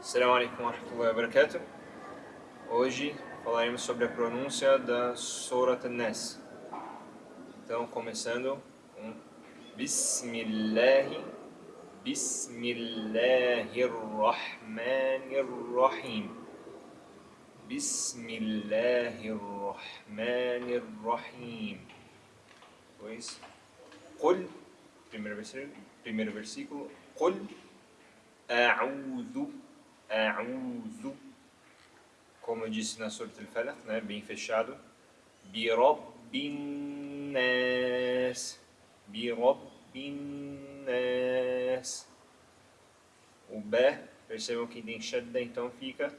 Assalamu alaikum wa rahmatullahi wa barakatuh. Hoje falaremos sobre a pronúncia da Surat An-Nas. Então, começando com Bismillah, Bismillahirrahmanirrahim. Bismillahirrahmanirrahim. Pois, Qul, primeiro versículo, primeiro versículo, Qul A'udhu A'udhu Como eu disse na Surah Al-Falaq, né, bem fechado. Bi Rabbin Nas. Bi Rabbin Nas. O B, percebam que tem shadda, então fica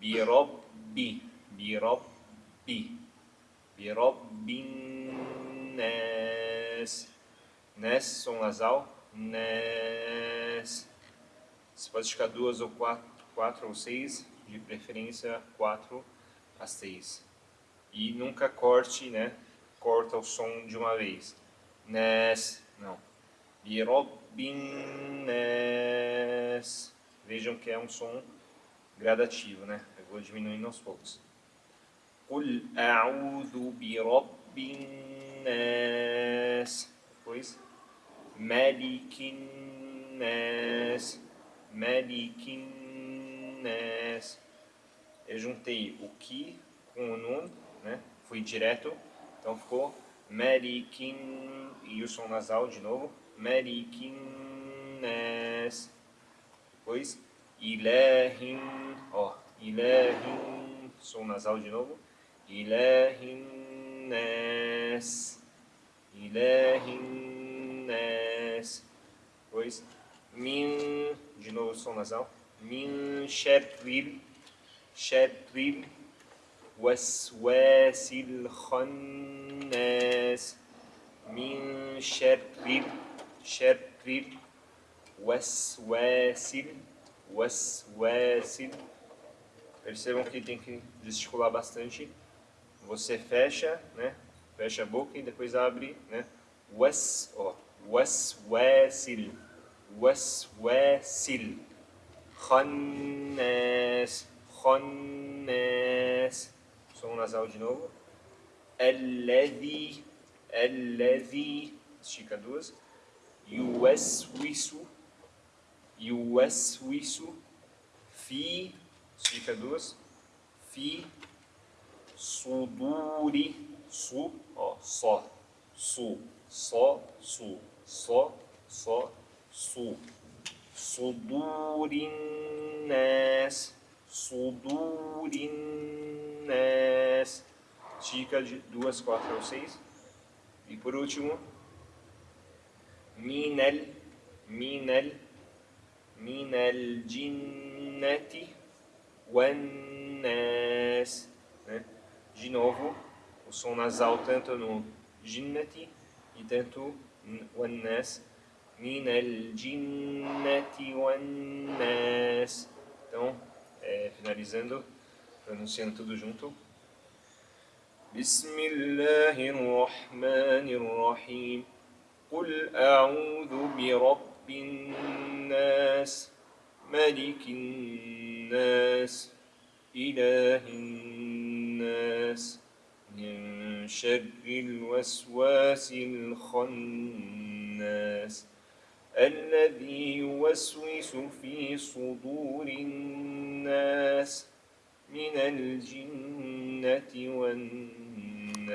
Bi Rabbi. Bi Rabbi. Bi Rabbin Nas. Nas, som nasal. Nas. Você pode ficar duas ou quatro, quatro ou seis, de preferência quatro a seis. E nunca corte, né? Corta o som de uma vez. Nes, não. Birobin Nes. Vejam que é um som gradativo, né? Eu vou diminuindo aos poucos. Qul a'udhu birabbin nas. Depois, malikin nas. Malikin Nas. Eu juntei o Ki com o Nun, né? Fui direto, então ficou Malikin e o som nasal de novo. Malikin Nas. Depois Ilahin, ó, Ilahin, som nasal de novo. Ilahin Nas. Depois Min de novo som nasal, min sharril, sharril waswasil khannas, min sharril, sharril waswasil, waswasil. Percebam que tem que gesticular bastante. Você fecha, né? Fecha a boca e depois abre, né? Was, ó, waswasil. وسواس خناس خناس som nasal de novo الذي الذي estica duas يوسوس يوسوس في estica duas في صدور su ó só su só su só só su sudurin nas sudurin nas estica de duas, quatro ou seis. E por último minel minel minel jinnati wan nas né? de novo o som nasal tanto no jinnati e tanto wan min al-jinnati wan-nas. Então, é, finalizando, pronunciando tudo junto. بسم الله الرحمن الرحيم قل أعوذ برب الناس ملك الناس إله الناس من شر الوسواس الخناس الذي يوسوس في صدور الناس من الجنة والناس.